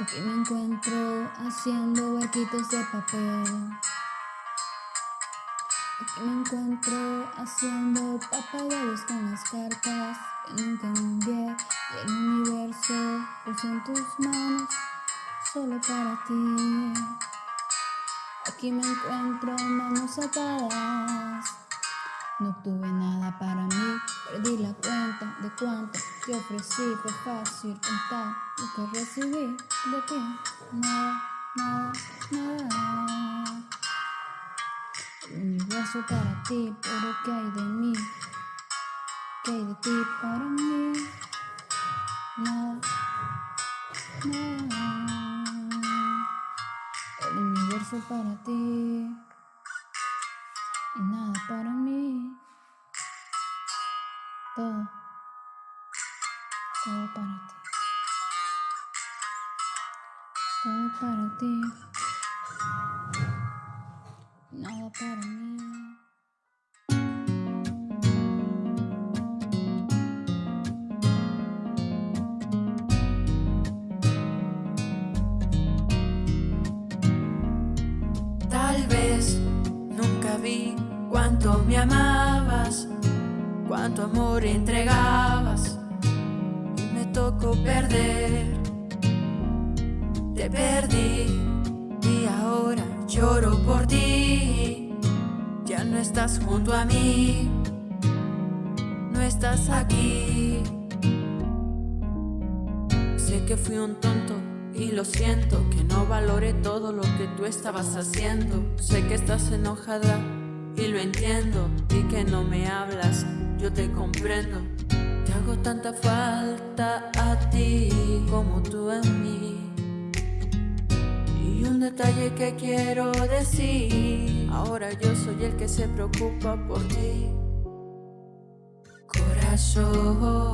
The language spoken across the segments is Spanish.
Aquí me encuentro haciendo barquitos de papel. Aquí me encuentro haciendo papagayos con las cartas que nunca envié y el universo puso en tus manos solo para ti. Aquí me encuentro manos atadas. No tuve nada para mí, perdí la cuenta de cuánto te ofrecí. Fue fácil contar lo que recibí de ti. Nada, nada, nada. El universo para ti, pero ¿qué hay de mí? ¿Qué hay de ti para mí? Nada, nada. El universo para ti Todo para ti. Nada para mí. Tal vez nunca vi cuánto me amabas, cuánto amor entregabas y me tocó perder. Te perdí y ahora lloro por ti. Ya no estás junto a mí, no estás aquí. Sé que fui un tonto y lo siento que no valore todo lo que tú estabas haciendo. Sé que estás enojada y lo entiendo y que no me hablas, yo te comprendo. Te hago tanta falta a ti como tú a mí. Detalle que quiero decir, ahora yo soy el que se preocupa por ti. Corazón,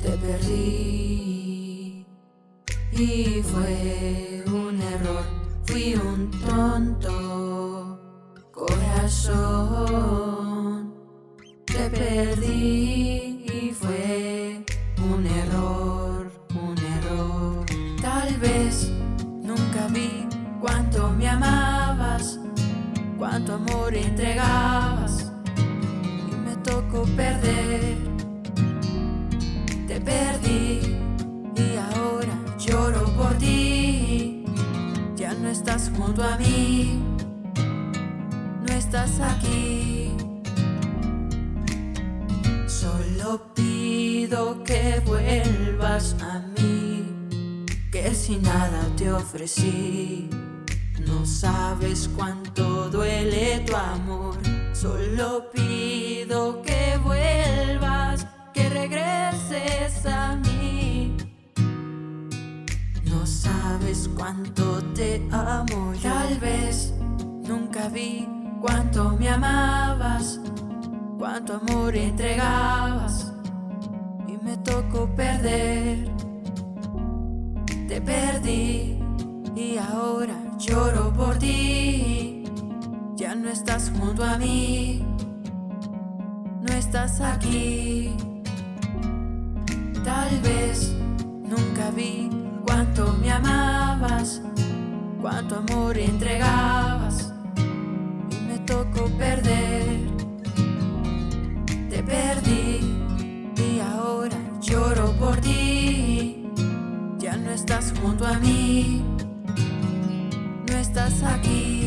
te perdí y fue un error, fui un tonto. Corazón, te perdí me amabas, cuánto amor entregabas y me tocó perder. Te perdí y ahora lloro por ti. Ya no estás junto a mí, no estás aquí. Solo pido que vuelvas a mí, que si nada te ofrecí. No sabes cuánto duele tu amor. Solo pido que vuelvas, que regreses a mí. No sabes cuánto te amo. Tal vez nunca vi cuánto me amabas, cuánto amor entregabas y me tocó perder. Te perdí por ti. Ya no estás junto a mí, no estás aquí. Tal vez nunca vi cuánto me amabas, cuánto amor entregabas y me tocó perder. Te perdí y ahora lloro por ti. Ya no estás junto a mí, estás aquí.